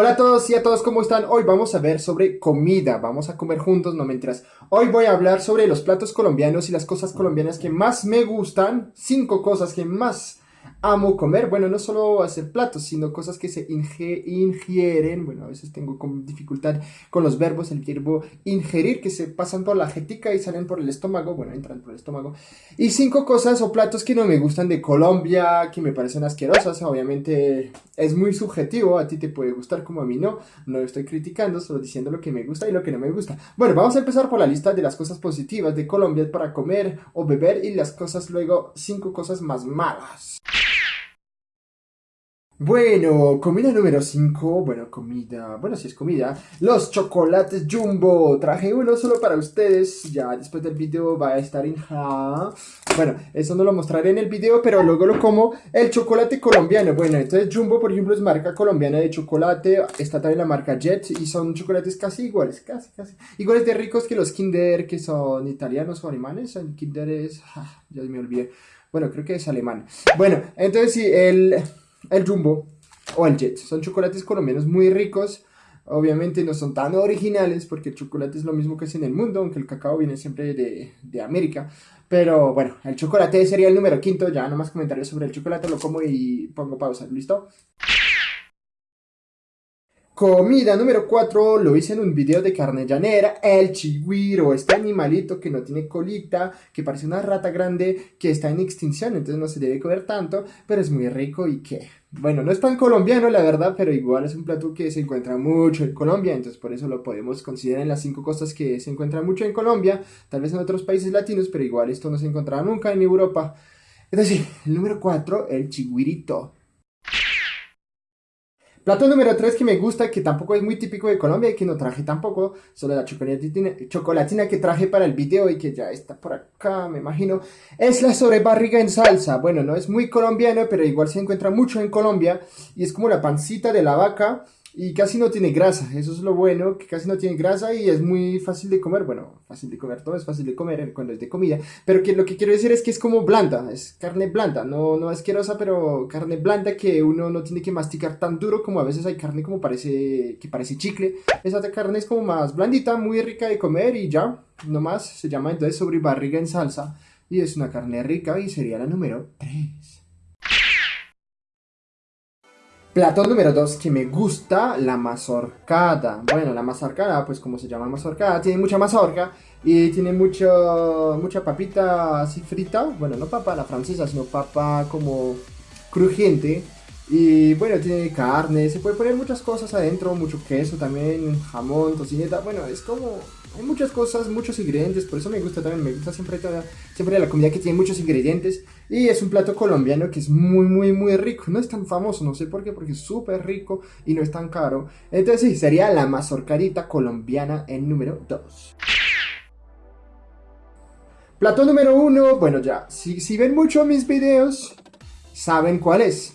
Hola a todos y a todos, ¿cómo están? Hoy vamos a ver sobre comida, vamos a comer juntos, no mentiras. Hoy voy a hablar sobre los platos colombianos y las cosas colombianas que más me gustan, cinco cosas que más amo comer, bueno, no solo hacer platos, sino cosas que se ingieren, bueno, a veces tengo dificultad con los verbos, el verbo ingerir, que se pasan por la jetica y salen por el estómago, bueno, entran por el estómago, y cinco cosas o platos que no me gustan de Colombia, que me parecen asquerosas, obviamente es muy subjetivo, a ti te puede gustar como a mí no, no estoy criticando, solo diciendo lo que me gusta y lo que no me gusta. Bueno, vamos a empezar por la lista de las cosas positivas de Colombia para comer o beber y las cosas luego, cinco cosas más malas. Bueno, comida número 5, bueno, comida, bueno, si es comida, los chocolates Jumbo, traje uno solo para ustedes, ya después del video va a estar en ja, bueno, eso no lo mostraré en el video, pero luego lo como, el chocolate colombiano, bueno, entonces Jumbo, por ejemplo, es marca colombiana de chocolate, está también la marca Jet, y son chocolates casi iguales, casi, casi, iguales de ricos que los Kinder, que son italianos o alemanes, el Kinder es, ah, ya me olvidé, bueno, creo que es alemán, bueno, entonces sí, el el Jumbo o el Jet. Son chocolates colombianos muy ricos. Obviamente no son tan originales porque el chocolate es lo mismo que es en el mundo, aunque el cacao viene siempre de, de América. Pero bueno, el chocolate sería el número quinto. Ya no más comentarios sobre el chocolate, lo como y pongo pausa. ¿Listo? Comida número 4, lo hice en un video de carne llanera, el chigüiro, este animalito que no tiene colita, que parece una rata grande, que está en extinción, entonces no se debe comer tanto, pero es muy rico y que, bueno, no es tan colombiano la verdad, pero igual es un plato que se encuentra mucho en Colombia, entonces por eso lo podemos considerar en las cinco cosas que se encuentran mucho en Colombia, tal vez en otros países latinos, pero igual esto no se encontrará nunca en Europa. Es decir, el número 4, el chigüirito. Plato número 3 que me gusta, que tampoco es muy típico de Colombia y que no traje tampoco, solo la chocolatina, que traje para el video y que ya está por acá, me imagino, es la sobrebarriga en salsa. Bueno, no es muy colombiano, pero igual se encuentra mucho en Colombia y es como la pancita de la vaca y casi no tiene grasa, eso es lo bueno, que casi no tiene grasa y es muy fácil de comer, bueno, fácil de comer, todo es fácil de comer cuando es de comida, pero que lo que quiero decir es que es como blanda, es carne blanda, no, no asquerosa, pero carne blanda que uno no tiene que masticar tan duro como a veces hay carne como parece, que parece chicle, esa carne es como más blandita, muy rica de comer y ya, nomás se llama entonces sobre barriga en salsa y es una carne rica y sería la número 3. Plato número 2 que me gusta, la mazorcada. Bueno, la mazorcada, pues como se llama mazorcada, tiene mucha mazorca y tiene mucho, mucha papita así frita. Bueno, no papa la francesa, sino papa como crujiente. Y bueno, tiene carne, se puede poner muchas cosas adentro, mucho queso también, jamón, tocineta. Bueno, es como hay muchas cosas, muchos ingredientes, por eso me gusta también, me gusta siempre, la comida que tiene muchos ingredientes. Y es un plato colombiano que es muy, muy, muy rico. No es tan famoso, no sé por qué, porque es súper rico y no es tan caro. Entonces sí, sería la mazorcarita colombiana en número 2. Plato número 1, bueno ya, si, si ven mucho mis videos, saben cuál es.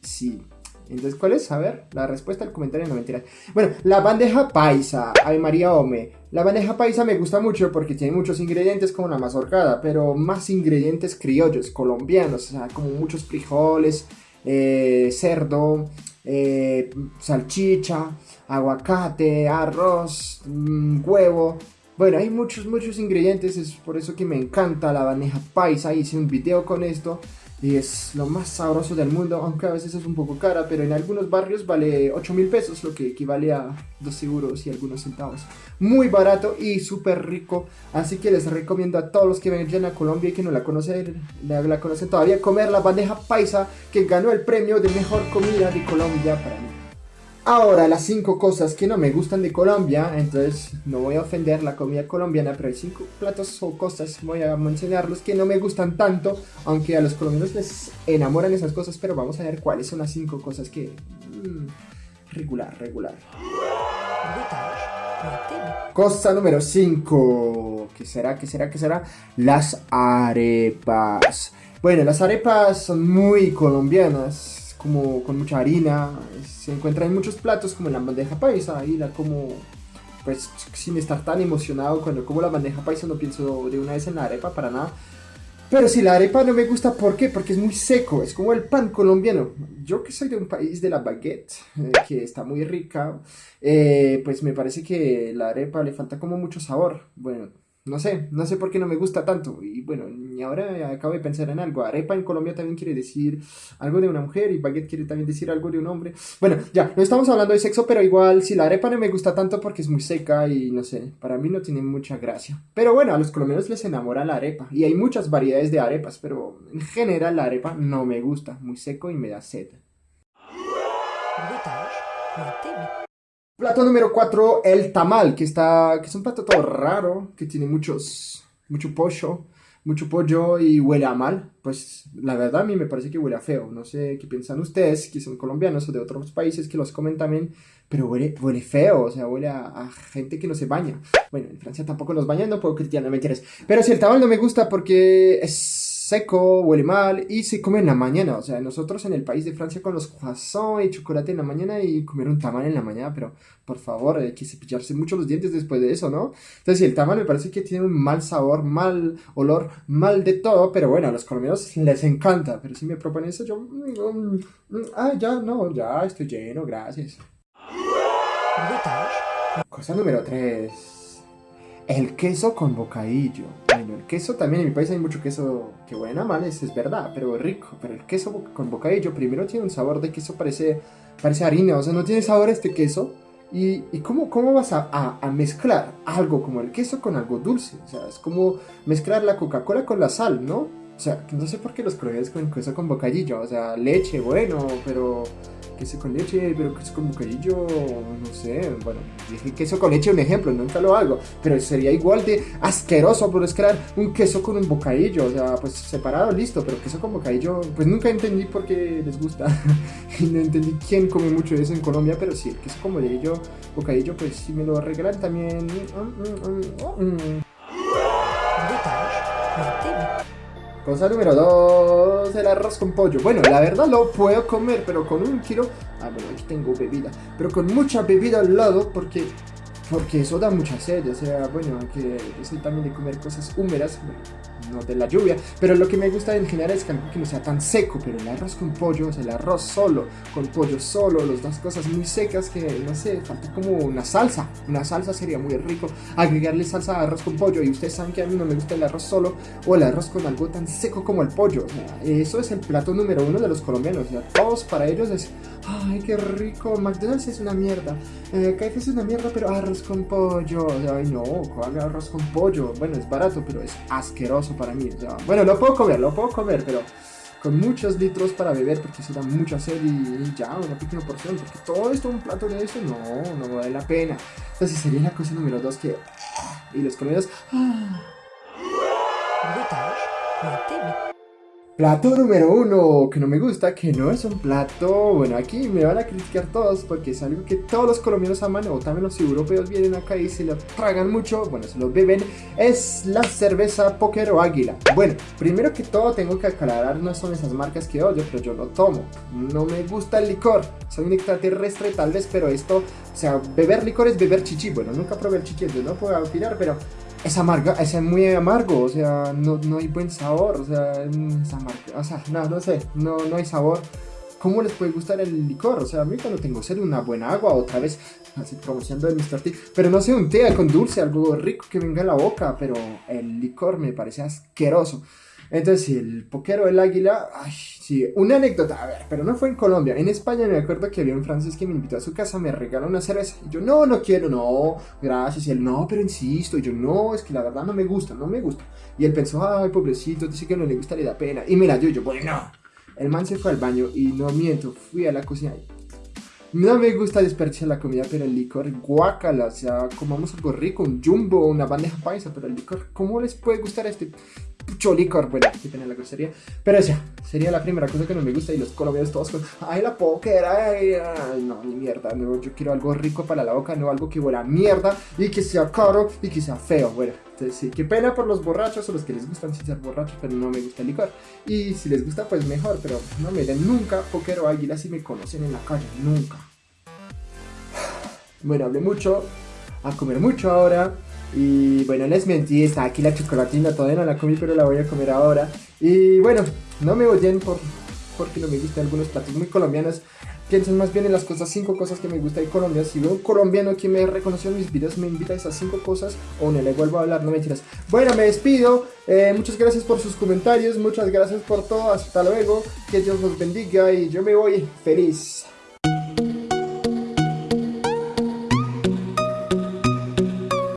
Sí, entonces, ¿cuál es? A ver, la respuesta al comentario no mentira. Bueno, la bandeja paisa, ay María Ome. La bandeja paisa me gusta mucho porque tiene muchos ingredientes como la mazorcada, pero más ingredientes criollos, colombianos, o sea, como muchos frijoles, eh, cerdo, eh, salchicha, aguacate, arroz, mm, huevo. Bueno, hay muchos, muchos ingredientes, es por eso que me encanta la bandeja paisa. Hice un video con esto y es lo más sabroso del mundo, aunque a veces es un poco cara, pero en algunos barrios vale 8 mil pesos, lo que equivale a 2 euros y algunos centavos. Muy barato y súper rico, así que les recomiendo a todos los que vengan a Colombia y que no la conocen, la conocen todavía, comer la bandeja paisa que ganó el premio de mejor comida de Colombia para mí. Ahora, las cinco cosas que no me gustan de Colombia, entonces no voy a ofender la comida colombiana, pero hay cinco platos o cosas, voy a mencionarlos, que no me gustan tanto, aunque a los colombianos les enamoran esas cosas, pero vamos a ver cuáles son las cinco cosas que... Mmm, regular, regular. Cosa número 5. ¿Qué será? ¿Qué será? ¿Qué será? Las arepas. Bueno, las arepas son muy colombianas como con mucha harina, se encuentra en muchos platos como en la bandeja paisa, y la como pues sin estar tan emocionado cuando como la bandeja paisa no pienso de una vez en la arepa para nada. Pero si la arepa no me gusta, ¿por qué? Porque es muy seco, es como el pan colombiano. Yo que soy de un país de la baguette, eh, que está muy rica, eh, pues me parece que la arepa le falta como mucho sabor. Bueno, no sé, no sé por qué no me gusta tanto. Y bueno, y ahora acabo de pensar en algo. Arepa en Colombia también quiere decir algo de una mujer y baguette quiere también decir algo de un hombre. Bueno, ya, no estamos hablando de sexo, pero igual si la arepa no me gusta tanto porque es muy seca y no sé, para mí no tiene mucha gracia. Pero bueno, a los colombianos les enamora la arepa y hay muchas variedades de arepas, pero en general la arepa no me gusta, muy seco y me da sed. Plato número 4, el tamal, que está que es un plato todo raro, que tiene muchos mucho pollo, mucho pollo y huele a mal. Pues la verdad a mí me parece que huele a feo. No sé qué piensan ustedes, que son colombianos o de otros países que los comen también, pero huele, huele feo, o sea, huele a, gente que no se baña. Bueno, en Francia tampoco nos bañan, no puedo criticar, no me quieres. Pero si el tamal no me gusta porque es seco, huele mal y se come en la mañana. O sea, nosotros en el país de Francia con los croissants y chocolate en la mañana y comer un tamal en la mañana, pero por favor, hay que cepillarse mucho los dientes después de eso, ¿no? Entonces, el tamal me parece que tiene un mal sabor, mal olor, mal de todo, pero bueno, a los colombianos les encanta. Pero si me proponen eso, yo. Mm, mm, ah, ya, no, ya estoy lleno, gracias. Cosa número 3. El queso con bocadillo. El queso también en mi país hay mucho queso que huele a es verdad, pero rico. Pero el queso con bocadillo primero tiene un sabor de queso, parece, parece harina, o sea, no tiene sabor este queso. ¿Y, y cómo, cómo vas a, a, mezclar algo como el queso con algo dulce? O sea, es como mezclar la Coca-Cola con la sal, ¿no? O sea, no sé por qué los colombianos con queso con bocadillo, o sea, leche, bueno, pero queso con leche, pero queso con bocadillo, no sé, bueno, dije queso con leche un ejemplo, nunca lo hago, pero sería igual de asqueroso por crear un queso con un bocadillo, o sea, pues separado, listo, pero queso con bocadillo, pues nunca entendí por qué les gusta, y no entendí quién come mucho eso en Colombia, pero sí, el queso con bocadillo, bocadillo, pues si me lo regalan también... Mm, mm, mm, Cosa número 2, el arroz con pollo. Bueno, la verdad lo puedo comer, pero con un kilo... Ah, bueno, aquí tengo bebida. Pero con mucha bebida al lado, porque porque eso da mucha sed, o sea, bueno, que soy también de comer cosas húmedas, no de la lluvia, pero lo que me gusta en general es que no sea tan seco, pero el arroz con pollo, o sea, el arroz solo, con pollo solo, las dos cosas muy secas que, no sé, falta como una salsa, una salsa sería muy rico, agregarle salsa a arroz con pollo, y ustedes saben que a mí no me gusta el arroz solo, o el arroz con algo tan seco como el pollo, o sea, eso es el plato número uno de los colombianos, o sea, todos para ellos es, ay, qué rico, McDonald's es una mierda, eh, KFC es una mierda, pero arroz con pollo. Ay, no, ¿cuál arroz con pollo? Bueno, es barato, pero es asqueroso para mí. bueno, lo puedo comer, lo puedo comer, pero con muchos litros para beber porque se da mucha sed y, ya, una pequeña porción. Porque todo esto, un plato de eso, no, no vale la pena. Entonces sería la cosa número dos que... Y los comidos... Ah. Plato número uno, que no me gusta, que no es un plato, bueno, aquí me van a criticar todos porque es algo que todos los colombianos aman o también los europeos vienen acá y se lo tragan mucho, bueno, se lo beben, es la cerveza Póker o Águila. Bueno, primero que todo tengo que aclarar, no son esas marcas que odio, pero yo lo tomo. No me gusta el licor, soy un extraterrestre tal vez, pero esto, o sea, beber licor es beber chichi, bueno, nunca probé el chichi, entonces no puedo opinar, pero es amargo, es muy amargo, o sea, no, no hay buen sabor, o sea, es amargo, o sea, no, no sé, no, no hay sabor. ¿Cómo les puede gustar el licor? O sea, a mí cuando tengo sed una buena agua, otra vez, así promocionando el Mr. T, pero no sé, un té con dulce, algo rico que venga a la boca, pero el licor me parece asqueroso. Entonces, el poquero del águila, ay, sí, una anécdota, a ver, pero no fue en Colombia. En España me acuerdo que había un francés que me invitó a su casa, me regaló una cerveza. Y yo, no, no quiero, no, gracias. Y él, no, pero insisto. Y yo, no, es que la verdad no me gusta, no me gusta. Y él pensó, ay, pobrecito, dice que no le gusta, le da pena. Y mira, yo, yo, bueno, el man se fue al baño y no miento, fui a la cocina y no me gusta desperdiciar la comida, pero el licor, guacala, o sea, comamos algo rico, un jumbo, una bandeja paisa, pero el licor, ¿cómo les puede gustar este pucho licor? Bueno, que tiene la grosería, pero ya, sería la primera cosa que no me gusta y los colombianos todos con, ay, la póker, ay, ay, no, ni mierda, no, yo quiero algo rico para la boca, no algo que huela mierda y que sea caro y que sea feo, bueno. Entonces, sí, qué pena por los borrachos o los que les gustan sin ser borrachos, pero no me gusta el licor. Y si les gusta, pues mejor, pero no me den nunca póker o águila si me conocen en la calle, nunca. Bueno, hablé mucho, a comer mucho ahora. Y bueno, les mentí, está aquí la chocolatina, todavía no la comí, pero la voy a comer ahora. Y bueno, no me oyen por, porque no me gustan algunos platos muy colombianos. Piensen más bien en las cosas, cinco cosas que me gusta de Colombia. Si veo un colombiano que me reconoció en mis videos, me invita a esas cinco cosas o no le vuelvo a hablar, no mentiras. Bueno, me despido. Eh, muchas gracias por sus comentarios, muchas gracias por todo. Hasta luego. Que Dios los bendiga y yo me voy feliz.